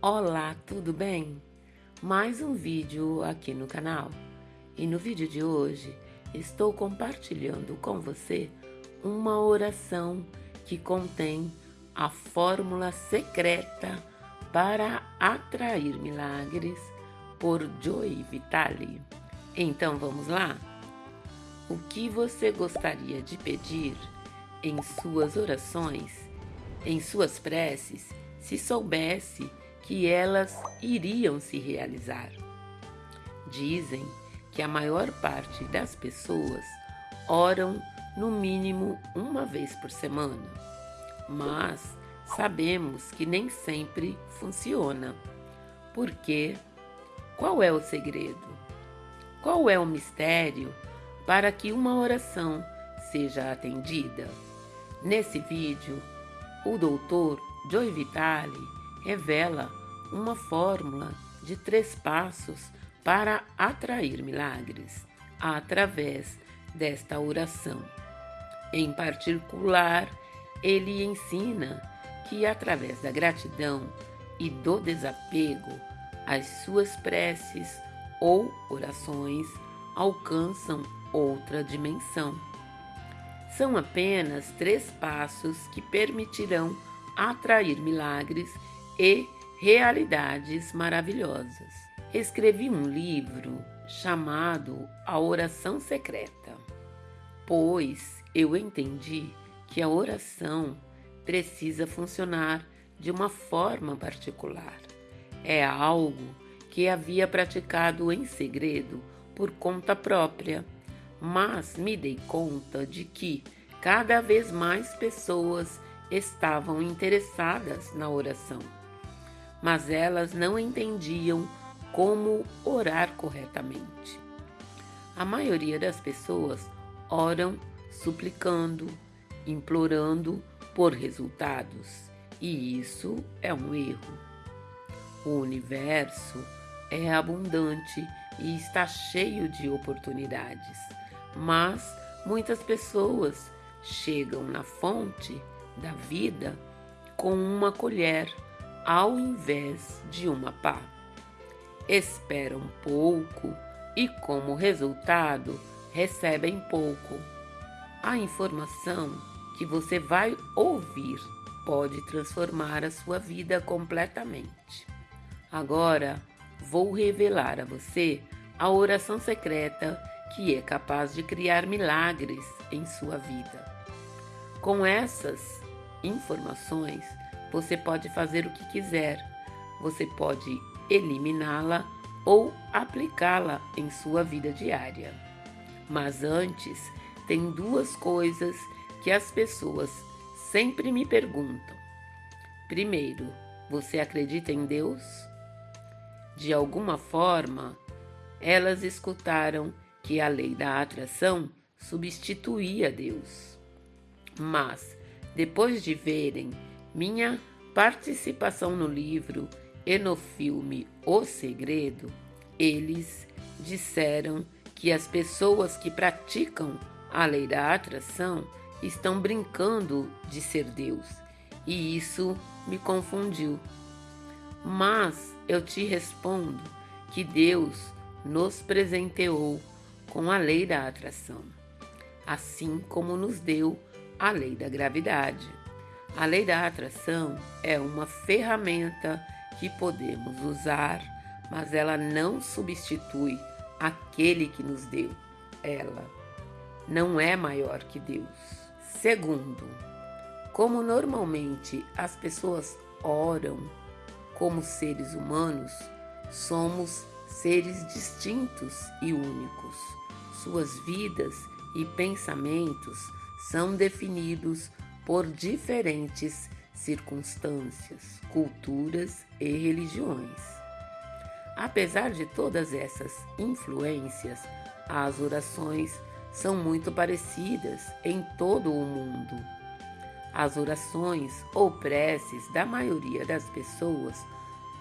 Olá, tudo bem? Mais um vídeo aqui no canal. E no vídeo de hoje estou compartilhando com você uma oração que contém a fórmula secreta para atrair milagres por Joy Vitale. Então vamos lá? O que você gostaria de pedir em suas orações, em suas preces, se soubesse que elas iriam se realizar. Dizem que a maior parte das pessoas oram no mínimo uma vez por semana, mas sabemos que nem sempre funciona. Por quê? Qual é o segredo? Qual é o mistério para que uma oração seja atendida? Nesse vídeo, o doutor Joy Vitale revela uma fórmula de três passos para atrair milagres através desta oração. Em particular, ele ensina que através da gratidão e do desapego, as suas preces ou orações alcançam outra dimensão. São apenas três passos que permitirão atrair milagres e realidades maravilhosas. Escrevi um livro chamado A Oração Secreta, pois eu entendi que a oração precisa funcionar de uma forma particular. É algo que havia praticado em segredo por conta própria, mas me dei conta de que cada vez mais pessoas estavam interessadas na oração mas elas não entendiam como orar corretamente. A maioria das pessoas oram suplicando, implorando por resultados, e isso é um erro. O universo é abundante e está cheio de oportunidades, mas muitas pessoas chegam na fonte da vida com uma colher ao invés de uma pá. Esperam pouco e, como resultado, recebem pouco. A informação que você vai ouvir pode transformar a sua vida completamente. Agora, vou revelar a você a oração secreta que é capaz de criar milagres em sua vida. Com essas informações, você pode fazer o que quiser. Você pode eliminá-la ou aplicá-la em sua vida diária. Mas antes, tem duas coisas que as pessoas sempre me perguntam. Primeiro, você acredita em Deus? De alguma forma, elas escutaram que a lei da atração substituía Deus. Mas, depois de verem minha participação no livro e no filme O Segredo, eles disseram que as pessoas que praticam a lei da atração estão brincando de ser Deus, e isso me confundiu. Mas eu te respondo que Deus nos presenteou com a lei da atração, assim como nos deu a lei da gravidade. A lei da atração é uma ferramenta que podemos usar, mas ela não substitui aquele que nos deu. Ela não é maior que Deus. Segundo, como normalmente as pessoas oram como seres humanos, somos seres distintos e únicos. Suas vidas e pensamentos são definidos por diferentes circunstâncias, culturas e religiões. Apesar de todas essas influências, as orações são muito parecidas em todo o mundo. As orações ou preces da maioria das pessoas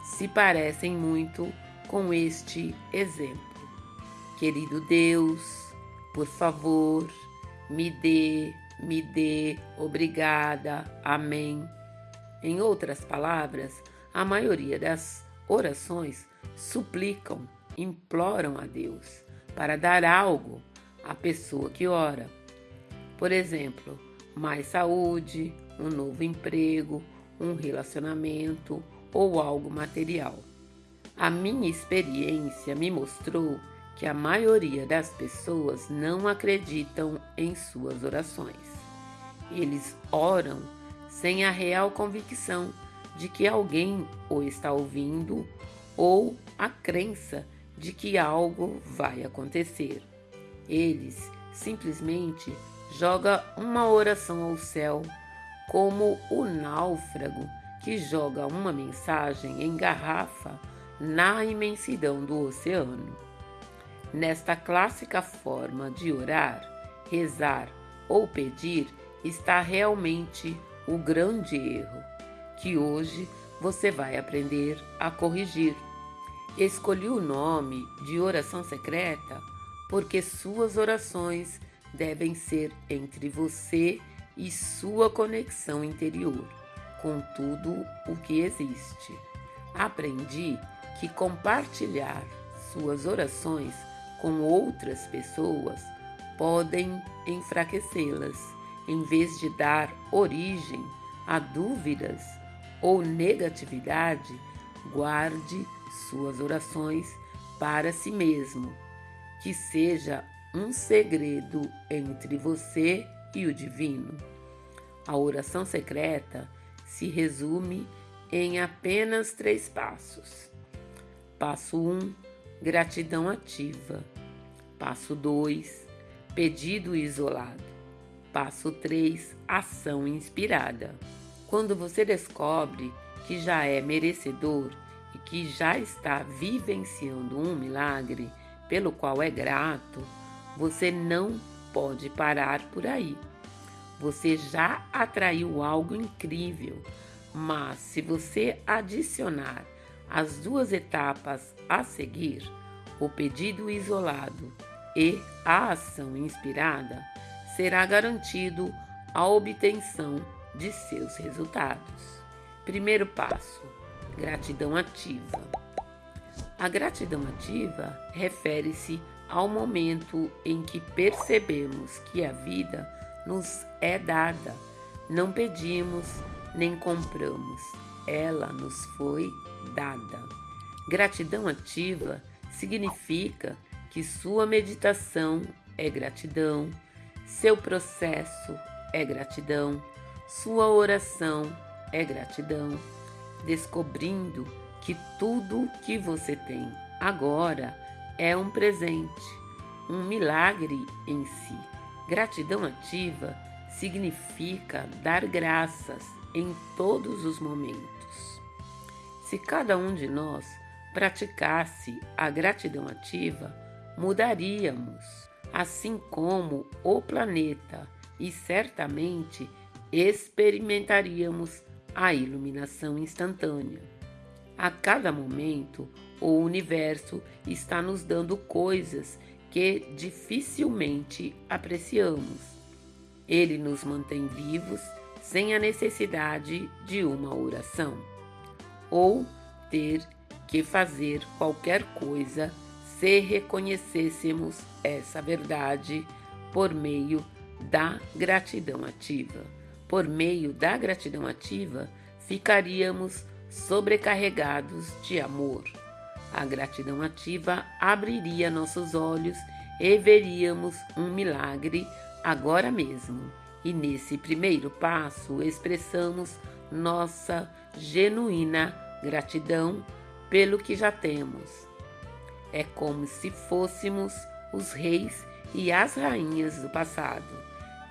se parecem muito com este exemplo. Querido Deus, por favor, me dê me dê, obrigada, amém. Em outras palavras, A maioria das orações suplicam, imploram a Deus para dar algo à pessoa que ora. Por exemplo, mais saúde, um novo emprego, um relacionamento ou algo material. A minha experiência me mostrou que a maioria das pessoas não acreditam em suas orações. Eles oram sem a real convicção de que alguém o está ouvindo ou a crença de que algo vai acontecer. Eles simplesmente jogam uma oração ao céu como o náufrago que joga uma mensagem em garrafa na imensidão do oceano. Nesta clássica forma de orar, rezar ou pedir está realmente o grande erro que hoje você vai aprender a corrigir. Escolhi o nome de oração secreta porque suas orações devem ser entre você e sua conexão interior com tudo o que existe. Aprendi que compartilhar suas orações com outras pessoas podem enfraquecê-las, em vez de dar origem a dúvidas ou negatividade, guarde suas orações para si mesmo, que seja um segredo entre você e o divino. A oração secreta se resume em apenas três passos. Passo 1, um, gratidão ativa. Passo 2, pedido isolado. Passo 3, ação inspirada. Quando você descobre que já é merecedor e que já está vivenciando um milagre pelo qual é grato, você não pode parar por aí. Você já atraiu algo incrível, mas se você adicionar as duas etapas a seguir, o pedido isolado e a ação inspirada, será garantido a obtenção de seus resultados. Primeiro passo: gratidão ativa. A gratidão ativa refere-se ao momento em que percebemos que a vida nos é dada. Não pedimos nem compramos, ela nos foi dada. Gratidão ativa significa que sua meditação é gratidão, seu processo é gratidão, sua oração é gratidão, descobrindo que tudo que você tem agora é um presente, um milagre em si. Gratidão ativa significa dar graças em todos os momentos. Se cada um de nós praticasse a gratidão ativa, mudaríamos, assim como o planeta, e certamente experimentaríamos a iluminação instantânea. A cada momento, o universo está nos dando coisas que dificilmente apreciamos. Ele nos mantém vivos sem a necessidade de uma oração, ou ter que fazer qualquer coisa se reconhecêssemos essa verdade por meio da gratidão ativa. Por meio da gratidão ativa, ficaríamos sobrecarregados de amor. A gratidão ativa abriria nossos olhos e veríamos um milagre agora mesmo. E nesse primeiro passo expressamos nossa genuína gratidão pelo que já temos. É como se fôssemos os reis e as rainhas do passado.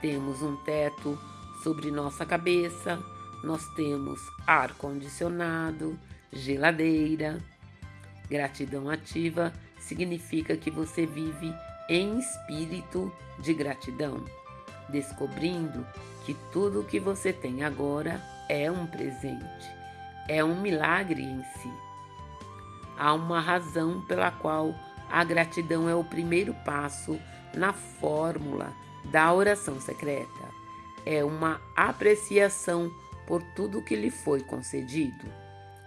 Temos um teto sobre nossa cabeça, nós temos ar condicionado, geladeira, Gratidão ativa significa que você vive em espírito de gratidão, descobrindo que tudo o que você tem agora é um presente, é um milagre em si. Há uma razão pela qual a gratidão é o primeiro passo na fórmula da oração secreta. É uma apreciação por tudo que lhe foi concedido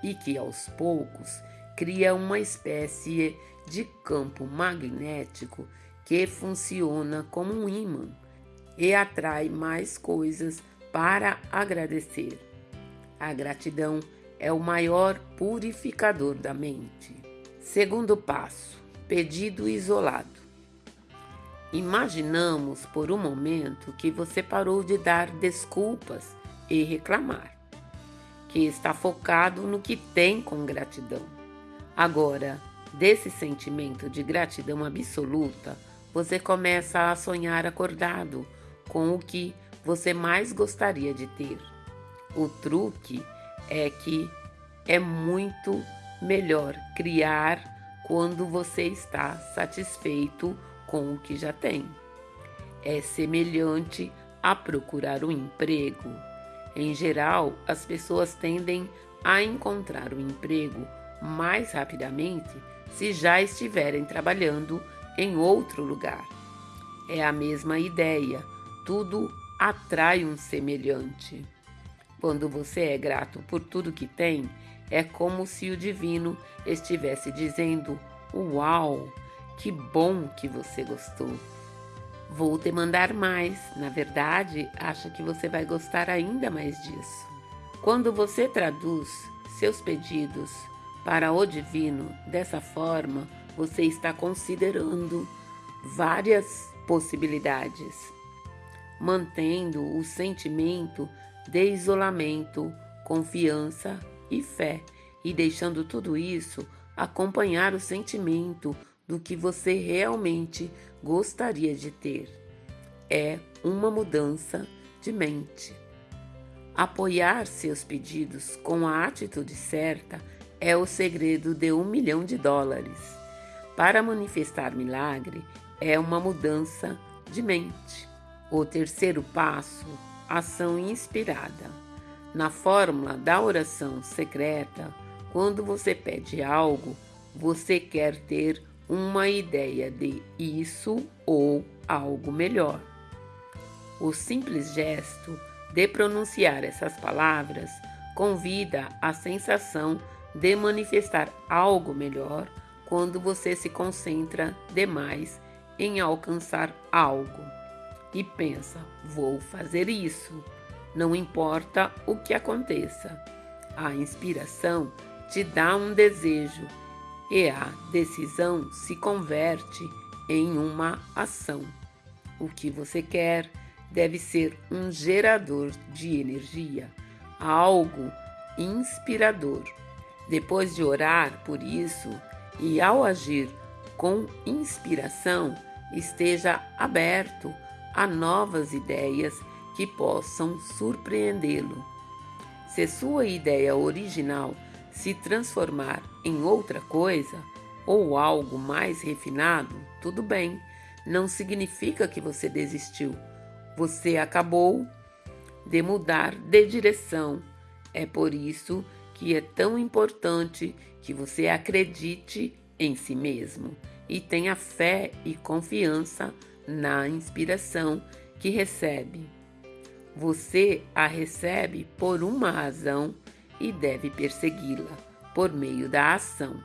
e que aos poucos cria uma espécie de campo magnético que funciona como um ímã e atrai mais coisas para agradecer. A gratidão é o maior purificador da mente. Segundo passo: pedido isolado. Imaginamos por um momento que você parou de dar desculpas e reclamar, que está focado no que tem com gratidão. Agora, desse sentimento de gratidão absoluta, você começa a sonhar acordado com o que você mais gostaria de ter. O truque é que é muito melhor criar quando você está satisfeito com o que já tem. É semelhante a procurar um emprego. Em geral, as pessoas tendem a encontrar um emprego mais rapidamente se já estiverem trabalhando em outro lugar. É a mesma ideia, tudo atrai um semelhante. Quando você é grato por tudo que tem, é como se o divino estivesse dizendo: Uau, que bom que você gostou. Vou te mandar mais. Na verdade, acho que você vai gostar ainda mais disso. Quando você traduz seus pedidos para o divino dessa forma, você está considerando várias possibilidades mantendo o sentimento de isolamento, confiança e fé, e deixando tudo isso acompanhar o sentimento do que você realmente gostaria de ter. É uma mudança de mente. Apoiar seus pedidos com a atitude certa é o segredo de um milhão de dólares. Para manifestar milagre, é uma mudança de mente. O terceiro passo, ação inspirada. Na fórmula da oração secreta, quando você pede algo, você quer ter uma ideia de isso ou algo melhor. O simples gesto de pronunciar essas palavras convida a sensação de manifestar algo melhor quando você se concentra demais em alcançar algo e pensa: vou fazer isso. Não importa o que aconteça. A inspiração te dá um desejo e a decisão se converte em uma ação. O que você quer deve ser um gerador de energia, algo inspirador. Depois de orar por isso e ao agir com inspiração, esteja aberto a novas ideias que possam surpreendê-lo. Se sua ideia original se transformar em outra coisa ou algo mais refinado, tudo bem, não significa que você desistiu. Você acabou de mudar de direção. É por isso que é tão importante que você acredite em si mesmo e tenha fé e confiança na inspiração que recebe. Você a recebe por uma razão e deve persegui-la por meio da ação.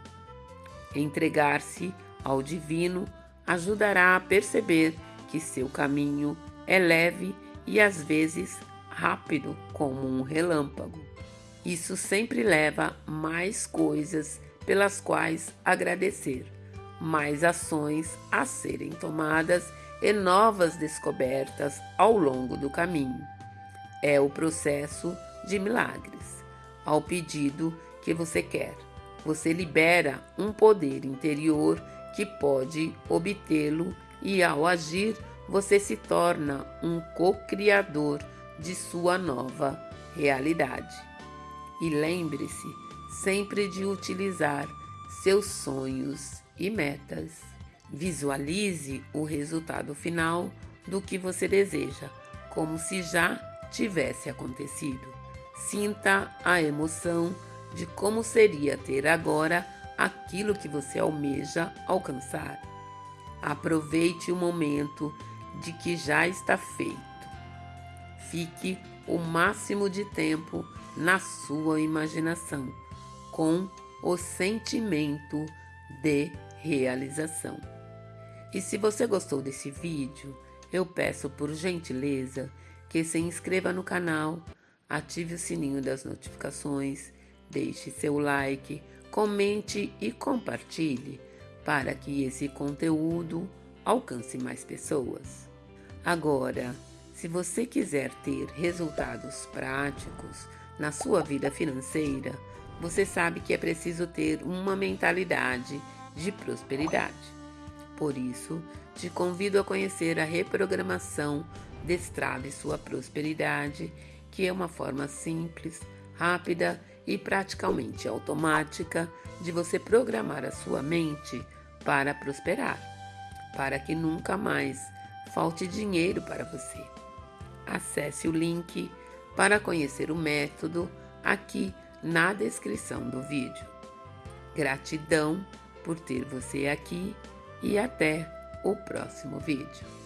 Entregar-se ao divino ajudará a perceber que seu caminho é leve e às vezes rápido como um relâmpago. Isso sempre leva mais coisas pelas quais agradecer, mais ações a serem tomadas e novas descobertas ao longo do caminho. É o processo de milagres. Ao pedido que você quer, você libera um poder interior que pode obtê-lo e ao agir, você se torna um co-criador de sua nova realidade. E lembre-se sempre de utilizar seus sonhos e metas. Visualize o resultado final do que você deseja, como se já tivesse acontecido. Sinta a emoção de como seria ter agora aquilo que você almeja alcançar. Aproveite o momento de que já está feito. Fique o máximo de tempo na sua imaginação, com o sentimento de realização. E se você gostou desse vídeo, eu peço por gentileza que se inscreva no canal, ative o sininho das notificações, deixe seu like, comente e compartilhe para que esse conteúdo alcance mais pessoas. Agora, se você quiser ter resultados práticos na sua vida financeira, você sabe que é preciso ter uma mentalidade de prosperidade. Por isso, te convido a conhecer a reprogramação Destrave Sua Prosperidade, que é uma forma simples, rápida e praticamente automática de você programar a sua mente para prosperar, para que nunca mais falte dinheiro para você. Acesse o link para conhecer o método aqui na descrição do vídeo. Gratidão por ter você aqui e até o próximo vídeo.